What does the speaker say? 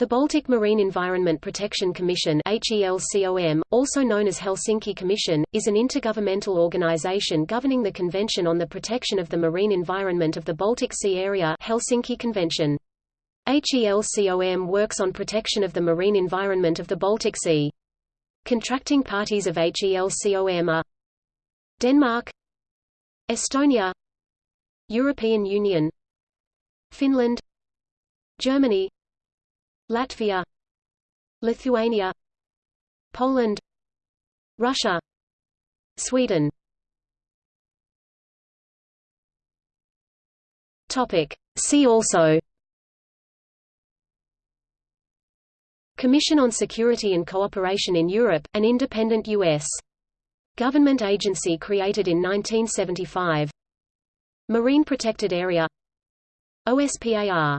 The Baltic Marine Environment Protection Commission also known as Helsinki Commission, is an intergovernmental organization governing the Convention on the Protection of the Marine Environment of the Baltic Sea Area Helsinki Convention. HELCOM works on protection of the marine environment of the Baltic Sea. Contracting parties of HELCOM are Denmark Estonia European Union Finland Germany Latvia Lithuania Poland Russia Sweden. Topic. See also. Commission on Security and Cooperation in Europe, an independent U.S. government agency created in 1975 Marine Protected Area. OSPAR